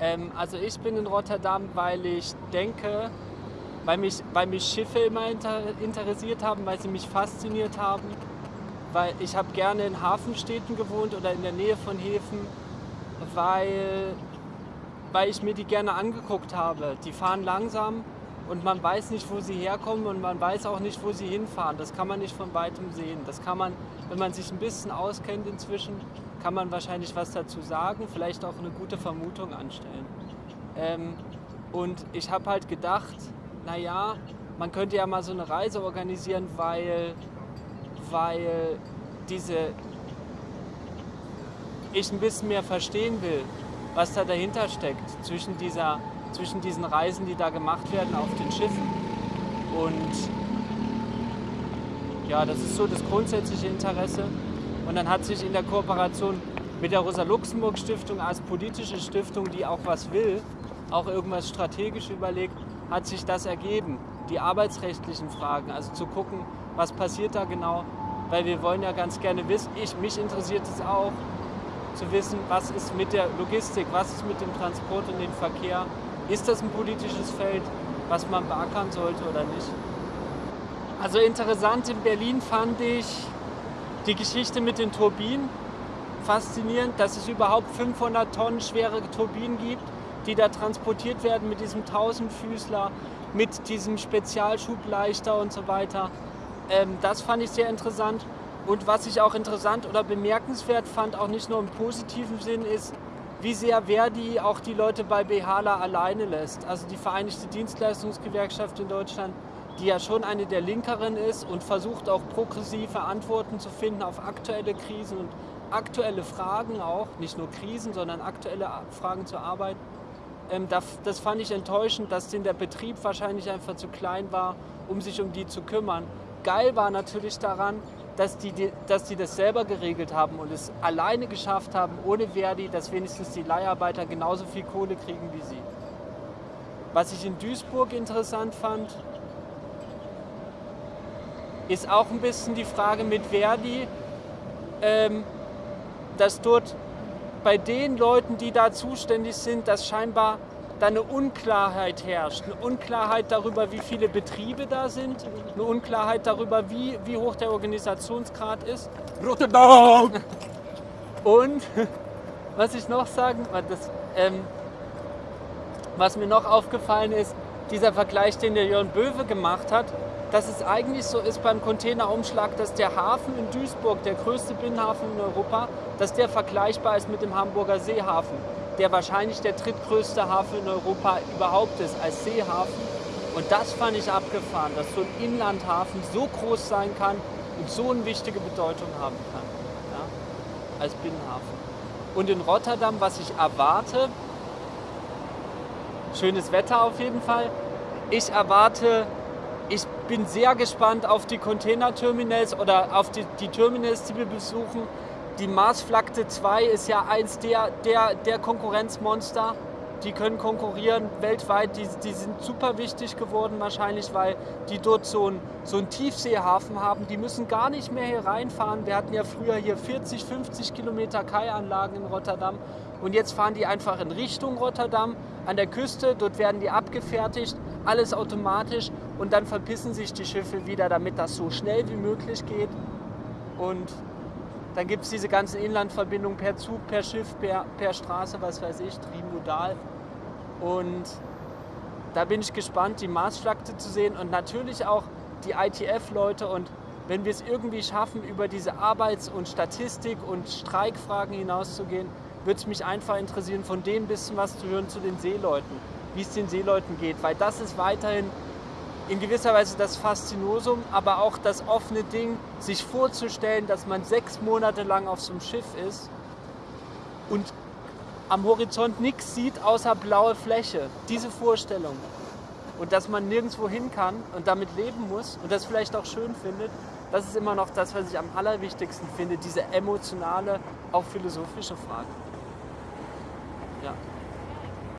Ähm, also ich bin in Rotterdam, weil ich denke, weil mich, weil mich Schiffe immer inter, interessiert haben, weil sie mich fasziniert haben, weil ich habe gerne in Hafenstädten gewohnt oder in der Nähe von Häfen, weil, weil ich mir die gerne angeguckt habe. Die fahren langsam und man weiß nicht, wo sie herkommen und man weiß auch nicht, wo sie hinfahren. Das kann man nicht von weitem sehen. Das kann man, wenn man sich ein bisschen auskennt inzwischen, kann man wahrscheinlich was dazu sagen, vielleicht auch eine gute Vermutung anstellen. Ähm, und ich habe halt gedacht, naja, man könnte ja mal so eine Reise organisieren, weil, weil diese ich ein bisschen mehr verstehen will, was da dahinter steckt zwischen, dieser, zwischen diesen Reisen, die da gemacht werden auf den Schiffen. Und ja, das ist so das grundsätzliche Interesse. Und dann hat sich in der Kooperation mit der Rosa-Luxemburg-Stiftung als politische Stiftung, die auch was will, auch irgendwas strategisch überlegt, hat sich das ergeben. Die arbeitsrechtlichen Fragen, also zu gucken, was passiert da genau, weil wir wollen ja ganz gerne wissen, ich, mich interessiert es auch, zu wissen, was ist mit der Logistik, was ist mit dem Transport und dem Verkehr. Ist das ein politisches Feld, was man beackern sollte oder nicht? Also interessant in Berlin fand ich die Geschichte mit den Turbinen faszinierend, dass es überhaupt 500 Tonnen schwere Turbinen gibt, die da transportiert werden mit diesem Tausendfüßler, mit diesem Spezialschubleichter und so weiter. Ähm, das fand ich sehr interessant. Und was ich auch interessant oder bemerkenswert fand, auch nicht nur im positiven Sinn, ist, wie sehr Verdi auch die Leute bei Behala alleine lässt. Also die Vereinigte Dienstleistungsgewerkschaft in Deutschland, die ja schon eine der linkeren ist und versucht auch progressive Antworten zu finden auf aktuelle Krisen und aktuelle Fragen auch, nicht nur Krisen, sondern aktuelle Fragen zur Arbeit. Ähm, das fand ich enttäuschend, dass denn der Betrieb wahrscheinlich einfach zu klein war, um sich um die zu kümmern. Geil war natürlich daran, dass die, dass die das selber geregelt haben und es alleine geschafft haben, ohne Verdi, dass wenigstens die Leiharbeiter genauso viel Kohle kriegen wie sie. Was ich in Duisburg interessant fand, ist auch ein bisschen die Frage mit Verdi, ähm, dass dort bei den Leuten, die da zuständig sind, dass scheinbar da eine Unklarheit herrscht. Eine Unklarheit darüber, wie viele Betriebe da sind, eine Unklarheit darüber, wie, wie hoch der Organisationsgrad ist. Rotterdam! Und was ich noch sagen, das, ähm, was mir noch aufgefallen ist, dieser Vergleich, den der Jörn Böwe gemacht hat, dass es eigentlich so ist beim Containerumschlag, dass der Hafen in Duisburg, der größte Binnenhafen in Europa, dass der vergleichbar ist mit dem Hamburger Seehafen der wahrscheinlich der drittgrößte Hafen in Europa überhaupt ist, als Seehafen. Und das fand ich abgefahren, dass so ein Inlandhafen so groß sein kann und so eine wichtige Bedeutung haben kann, ja, als Binnenhafen. Und in Rotterdam, was ich erwarte, schönes Wetter auf jeden Fall, ich erwarte, ich bin sehr gespannt auf die Containerterminals oder auf die, die Terminals, die wir besuchen, die Marsflagte 2 ist ja eins der, der, der Konkurrenzmonster. Die können konkurrieren weltweit. Die, die sind super wichtig geworden wahrscheinlich, weil die dort so einen so Tiefseehafen haben. Die müssen gar nicht mehr hier reinfahren. Wir hatten ja früher hier 40, 50 Kilometer Kaianlagen in Rotterdam. Und jetzt fahren die einfach in Richtung Rotterdam an der Küste. Dort werden die abgefertigt, alles automatisch. Und dann verpissen sich die Schiffe wieder, damit das so schnell wie möglich geht. Und dann gibt es diese ganzen Inlandverbindungen per Zug, per Schiff, per, per Straße, was weiß ich, trimodal. Und da bin ich gespannt, die Marsschlachte zu sehen und natürlich auch die ITF-Leute. Und wenn wir es irgendwie schaffen, über diese Arbeits- und Statistik- und Streikfragen hinauszugehen, würde es mich einfach interessieren, von denen ein bisschen was zu hören zu den Seeleuten, wie es den Seeleuten geht. Weil das ist weiterhin in gewisser Weise das Faszinosum, aber auch das offene Ding, sich vorzustellen, dass man sechs Monate lang auf so einem Schiff ist und am Horizont nichts sieht außer blaue Fläche. Diese Vorstellung. Und dass man nirgendwo hin kann und damit leben muss und das vielleicht auch schön findet, das ist immer noch das, was ich am allerwichtigsten finde, diese emotionale, auch philosophische Frage. Ja.